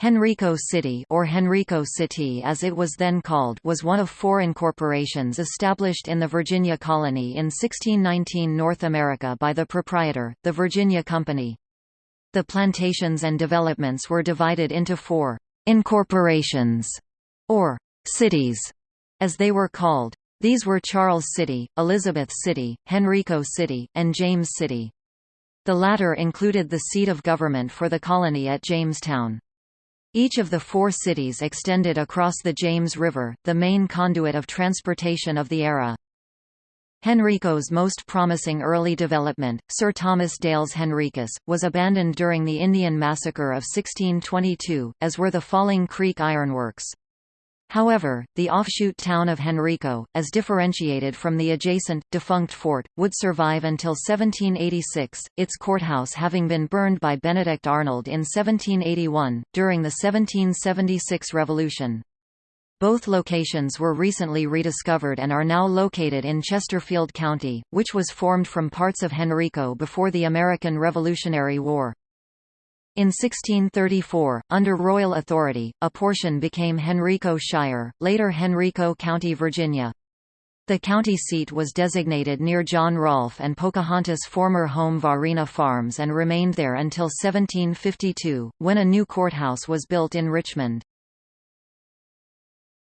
Henrico City or Henrico City as it was then called was one of four incorporations established in the Virginia colony in 1619 North America by the proprietor, the Virginia Company. The plantations and developments were divided into four «incorporations» or «cities», as they were called. These were Charles City, Elizabeth City, Henrico City, and James City. The latter included the seat of government for the colony at Jamestown. Each of the four cities extended across the James River, the main conduit of transportation of the era. Henrico's most promising early development, Sir Thomas Dale's Henricus, was abandoned during the Indian Massacre of 1622, as were the Falling Creek Ironworks. However, the offshoot town of Henrico, as differentiated from the adjacent, defunct fort, would survive until 1786, its courthouse having been burned by Benedict Arnold in 1781, during the 1776 Revolution. Both locations were recently rediscovered and are now located in Chesterfield County, which was formed from parts of Henrico before the American Revolutionary War. In 1634, under royal authority, a portion became Henrico Shire, later Henrico County, Virginia. The county seat was designated near John Rolfe and Pocahontas' former home Varina Farms and remained there until 1752, when a new courthouse was built in Richmond.